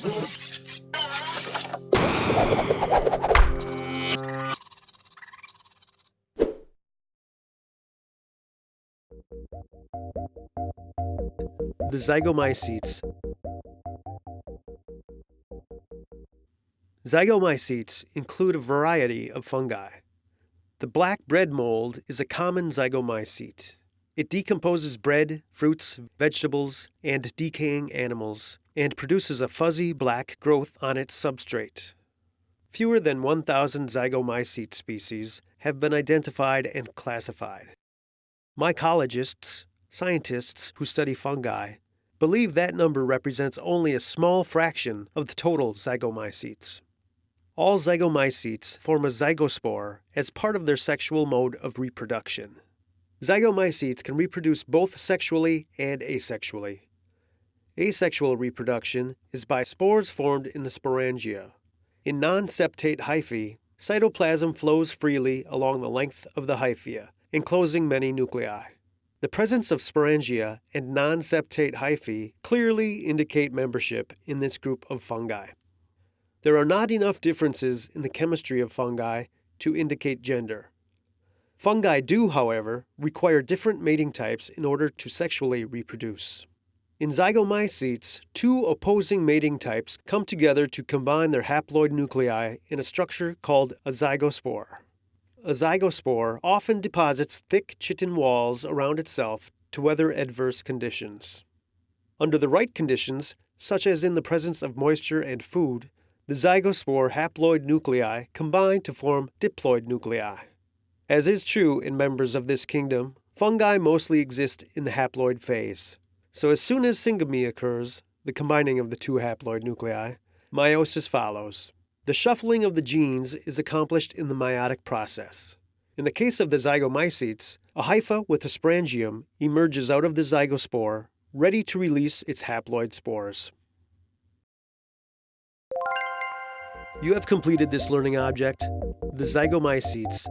The zygomycetes. Zygomycetes include a variety of fungi. The black bread mold is a common zygomycete. It decomposes bread, fruits, vegetables, and decaying animals, and produces a fuzzy black growth on its substrate. Fewer than 1,000 zygomycete species have been identified and classified. Mycologists, scientists who study fungi, believe that number represents only a small fraction of the total zygomycetes. All zygomycetes form a zygospore as part of their sexual mode of reproduction. Zygomycetes can reproduce both sexually and asexually. Asexual reproduction is by spores formed in the sporangia. In non-septate hyphae, cytoplasm flows freely along the length of the hyphae, enclosing many nuclei. The presence of sporangia and non-septate hyphae clearly indicate membership in this group of fungi. There are not enough differences in the chemistry of fungi to indicate gender. Fungi do, however, require different mating types in order to sexually reproduce. In zygomycetes, two opposing mating types come together to combine their haploid nuclei in a structure called a zygospore. A zygospore often deposits thick chitin walls around itself to weather adverse conditions. Under the right conditions, such as in the presence of moisture and food, the zygospore haploid nuclei combine to form diploid nuclei. As is true in members of this kingdom, fungi mostly exist in the haploid phase. So as soon as syngamy occurs, the combining of the two haploid nuclei, meiosis follows. The shuffling of the genes is accomplished in the meiotic process. In the case of the zygomycetes, a hypha with a sporangium emerges out of the zygospore, ready to release its haploid spores. You have completed this learning object, the zygomycetes,